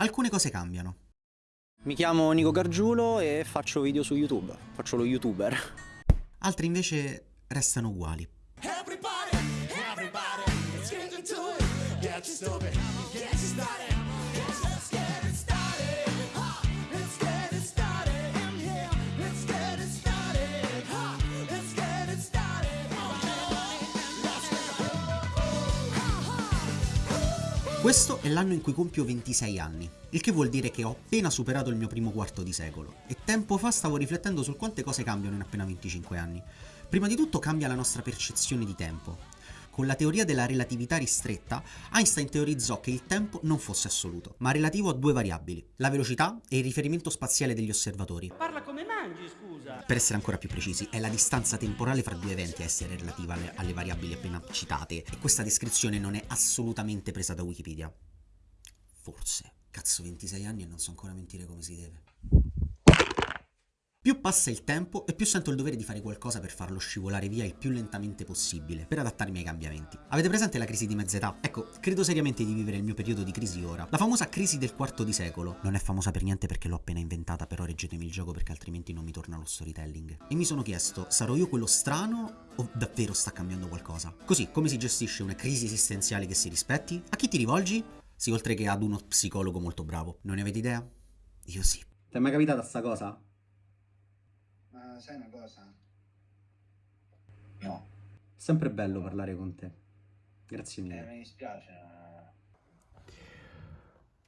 alcune cose cambiano. Mi chiamo Nico Gargiulo e faccio video su YouTube, faccio lo youtuber. Altre invece restano uguali. Questo è l'anno in cui compio 26 anni, il che vuol dire che ho appena superato il mio primo quarto di secolo e tempo fa stavo riflettendo su quante cose cambiano in appena 25 anni. Prima di tutto cambia la nostra percezione di tempo. Con la teoria della relatività ristretta, Einstein teorizzò che il tempo non fosse assoluto, ma relativo a due variabili, la velocità e il riferimento spaziale degli osservatori. Parla come mangi, scusa! Per essere ancora più precisi, è la distanza temporale fra due eventi a essere relativa alle, alle variabili appena citate, e questa descrizione non è assolutamente presa da Wikipedia. Forse. Cazzo, 26 anni e non so ancora mentire come si deve. Più passa il tempo e più sento il dovere di fare qualcosa per farlo scivolare via il più lentamente possibile, per adattarmi ai cambiamenti. Avete presente la crisi di mezz'età? Ecco, credo seriamente di vivere il mio periodo di crisi ora. La famosa crisi del quarto di secolo. Non è famosa per niente perché l'ho appena inventata, però reggetemi il gioco perché altrimenti non mi torna lo storytelling. E mi sono chiesto, sarò io quello strano o davvero sta cambiando qualcosa? Così, come si gestisce una crisi esistenziale che si rispetti? A chi ti rivolgi? Sì, oltre che ad uno psicologo molto bravo. Non ne avete idea? Io sì. Ti è mai capitata sta cosa? Sai una cosa? No. Sempre bello parlare con te. Grazie mille. Eh, mi dispiace.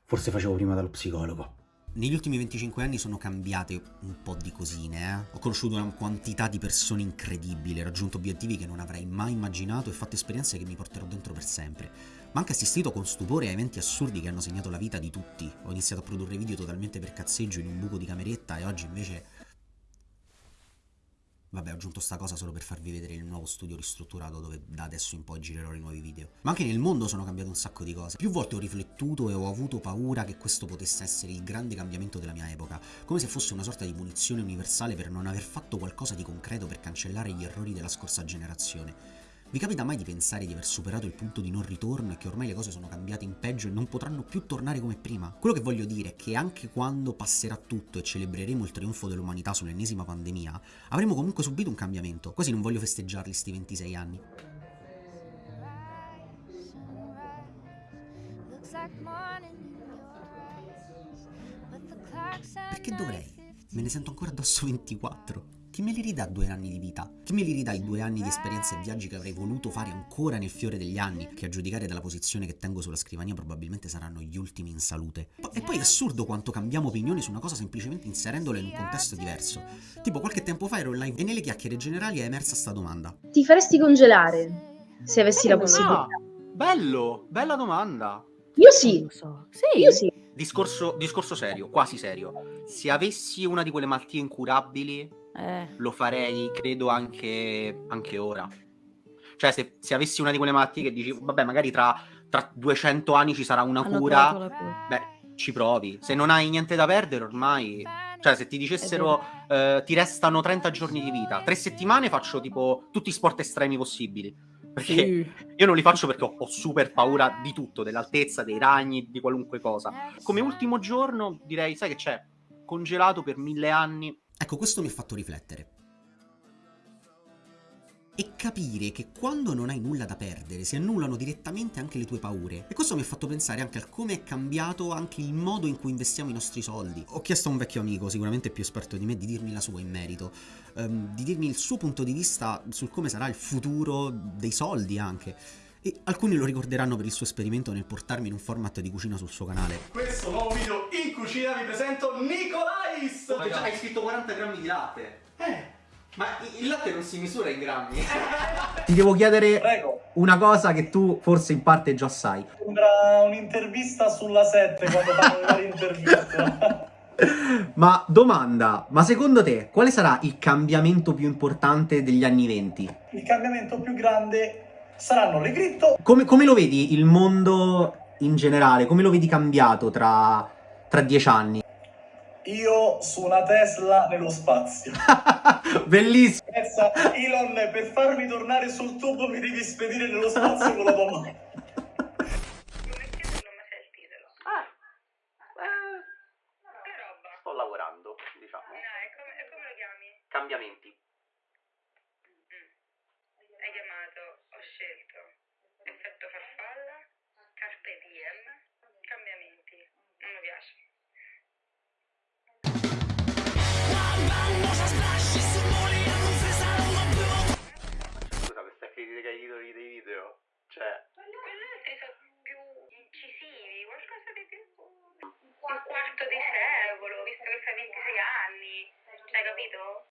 Forse facevo prima dallo psicologo. Negli ultimi 25 anni sono cambiate un po' di cosine, eh? Ho conosciuto una quantità di persone incredibili, raggiunto obiettivi che non avrei mai immaginato e fatto esperienze che mi porterò dentro per sempre. Ma anche assistito con stupore a eventi assurdi che hanno segnato la vita di tutti. Ho iniziato a produrre video totalmente per cazzeggio in un buco di cameretta e oggi invece Vabbè, ho aggiunto sta cosa solo per farvi vedere il nuovo studio ristrutturato dove da adesso in poi girerò i nuovi video. Ma anche nel mondo sono cambiate un sacco di cose. Più volte ho riflettuto e ho avuto paura che questo potesse essere il grande cambiamento della mia epoca, come se fosse una sorta di punizione universale per non aver fatto qualcosa di concreto per cancellare gli errori della scorsa generazione. Vi capita mai di pensare di aver superato il punto di non ritorno e che ormai le cose sono cambiate in peggio e non potranno più tornare come prima? Quello che voglio dire è che anche quando passerà tutto e celebreremo il trionfo dell'umanità sull'ennesima pandemia, avremo comunque subito un cambiamento, quasi non voglio festeggiarli sti 26 anni. Perché dovrei? Me ne sento ancora addosso 24. Chi me li ridà due anni di vita? Chi me li ridà i due anni di esperienze e viaggi che avrei voluto fare ancora nel fiore degli anni, che a giudicare dalla posizione che tengo sulla scrivania probabilmente saranno gli ultimi in salute? E poi è assurdo quanto cambiamo opinioni su una cosa semplicemente inserendola in un contesto diverso. Tipo qualche tempo fa ero in live e nelle chiacchiere generali è emersa sta domanda. Ti faresti congelare se avessi la possibilità? Bello, bella domanda. Io sì. So. Sì. Io sì. Discorso, discorso serio, quasi serio. Se avessi una di quelle malattie incurabili eh. lo farei, credo, anche, anche ora. Cioè, se, se, avessi una di quelle malattie che dici, vabbè, magari tra, tra 200 anni ci sarà una Hanno cura, cura, beh, ci provi. Se non hai niente da perdere, ormai... Cioè, se ti dicessero eh, ti restano 30 giorni di vita, tre settimane faccio tipo tutti i sport estremi possibili. Perché sì. io non li faccio perché ho, ho, super paura di tutto, dell'altezza, dei ragni, di qualunque cosa. Come ultimo giorno direi, sai che c'è? Congelato per mille anni, Ecco, questo mi ha fatto riflettere. E capire che quando non hai nulla da perdere si annullano direttamente anche le tue paure. E questo mi ha fatto pensare anche a come è cambiato anche il modo in cui investiamo i nostri soldi. Ho chiesto a un vecchio amico, sicuramente più esperto di me, di dirmi la sua in merito, um, di dirmi il suo punto di vista sul come sarà il futuro dei soldi anche e alcuni lo ricorderanno per il suo esperimento nel portarmi in un format di cucina sul suo canale. Questo nuovo video cucina vi presento Nicolais! Oh, già, hai scritto 40 grammi di latte. Eh. Ma il latte non si misura in grammi. Ti devo chiedere Prego. una cosa che tu forse in parte già sai. Sembra un'intervista sulla 7 quando fanno le interviste. ma domanda, ma secondo te quale sarà il cambiamento più importante degli anni 20? Il cambiamento più grande saranno le cripto. Come, come, lo vedi il mondo in generale? Come lo vedi cambiato tra, tra dieci anni? Io su una Tesla nello spazio. Bellissimo. Pensa, Elon, per farmi tornare sul tubo mi devi spedire nello spazio con la tua mano. Ah. Eh, sto lavorando, diciamo. Cambiamenti. costa 26 anni, hai capito?